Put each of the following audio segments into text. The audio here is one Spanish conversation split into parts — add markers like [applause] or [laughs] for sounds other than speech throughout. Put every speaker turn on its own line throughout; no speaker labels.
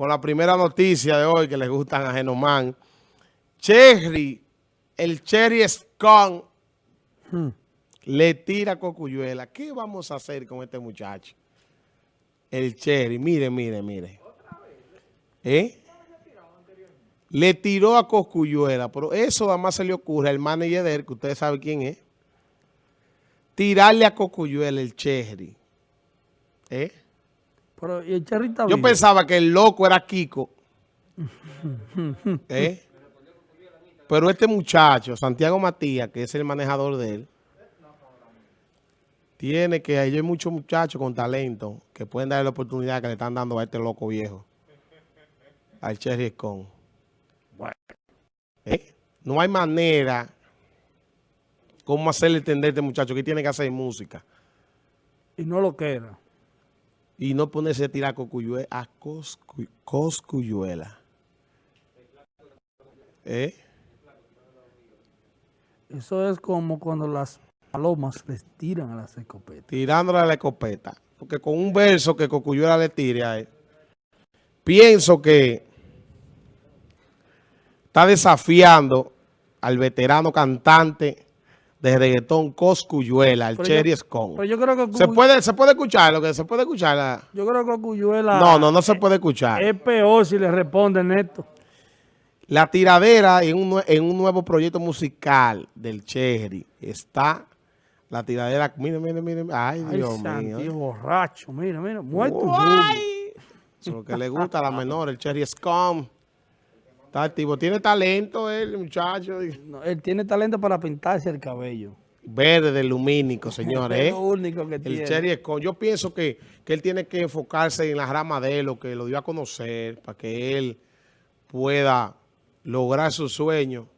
con la primera noticia de hoy que le gustan a Genomán. Cherry, el Cherry Scone, hmm. le tira Cocuyuela. ¿Qué vamos a hacer con este muchacho? El Cherry, mire, mire, mire. ¿Eh? Le tiró a Cocuyuela, pero eso además se le ocurre al manager de él, que ustedes saben quién es. Tirarle a Cocuyuela el Cherry. ¿Eh?
Pero, ¿y el Cherry está
Yo pensaba que el loco era Kiko. [laughs] ¿Eh? Pero este muchacho, Santiago Matías, que es el manejador de él, tiene que, hay muchos muchachos con talento que pueden darle la oportunidad que le están dando a este loco viejo. Al Cherry Scone. Bueno. ¿Eh? No hay manera cómo hacerle entender a este muchacho que tiene que hacer música.
Y no lo queda.
Y no ponerse a tirar a coscuyuela. ¿Eh?
Eso es como cuando las palomas les tiran a las escopetas.
Tirándole a la escopeta. Porque con un verso que Cocuyuela le tire a él, pienso que está desafiando al veterano cantante de reggaetón Coscuyuela, el Cherry Scone.
yo creo que
¿Se, puede, ¿Se puede escuchar lo que se puede escuchar?
Yo creo que Coscuyuela...
No, no, no se puede escuchar.
Es peor si le responden esto.
La tiradera en un, en un nuevo proyecto musical del Cherry está la tiradera. Mire, mire, mire. Ay, Dios mío.
Tío borracho. Mira, mira. Muerto.
Eso es lo que le gusta a la menor, el Cherry Scum. Está activo. Tiene talento él, muchacho.
él tiene talento para pintarse el cabello.
Verde, lumínico, [laughs] señores. es
lo único que tiene.
El Cherry Scum. Yo pienso que, que él tiene que enfocarse en la rama de él, lo que lo dio a conocer, para que él pueda lograr su sueño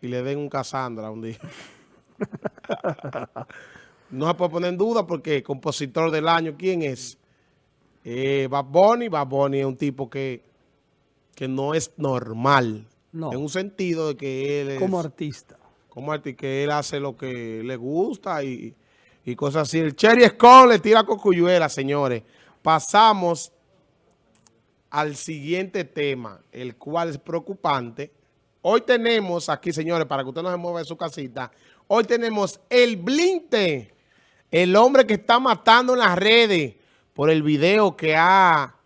y le den un Cassandra un día. [laughs] no se puede poner en duda porque compositor del año, ¿quién es? Eh, Bad Bunny. Bad Bunny es un tipo que, que no es normal. En un sentido de que él es...
Como artista.
Como artista, que él hace lo que le gusta y, y cosas así. El Cherry Scone le tira cocuyuela, señores. Pasamos al siguiente tema, el cual es preocupante. Hoy tenemos aquí, señores, para que usted no se mueva en su casita, hoy tenemos el Blinte, el hombre que está matando en las redes por el video que ha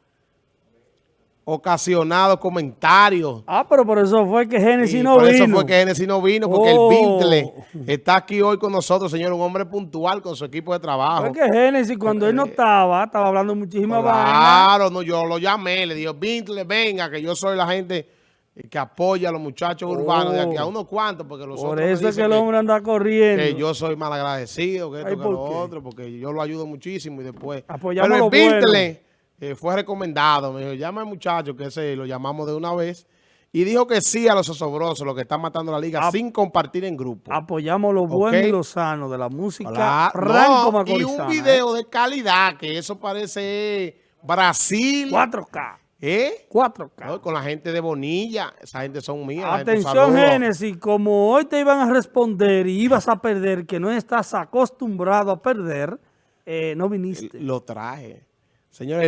ocasionado comentarios.
Ah, pero por eso fue que Genesis no vino.
Por eso fue que Genesis no vino, porque el Bintle oh. está aquí hoy con nosotros, señor, un hombre puntual con su equipo de trabajo.
Fue que Genesis, cuando él no estaba, estaba hablando muchísimas
claro, Claro, no, yo lo llamé, le digo, Bintle, venga, que yo soy la gente que apoya a los muchachos urbanos de aquí, a oh. unos cuantos, porque los
Por eso es que el hombre anda corriendo.
Que yo soy mal agradecido, que esto, que lo otro, porque yo lo ayudo muchísimo y después...
Apoyamos
Pero el eh, fue recomendado, me dijo, llama al muchacho, que ese lo llamamos de una vez, y dijo que sí a los osobrosos, los que están matando la liga, sin compartir en grupo.
Apoyamos lo bueno y lo sano de la música
Y un video de calidad, que eso parece Brasil.
4K.
¿Eh?
4K.
con la gente de Bonilla, esa gente son mías.
Atención, Génesis, como hoy te iban a responder y ibas a perder, que no estás acostumbrado a perder, eh, no viniste.
Lo traje. Señores.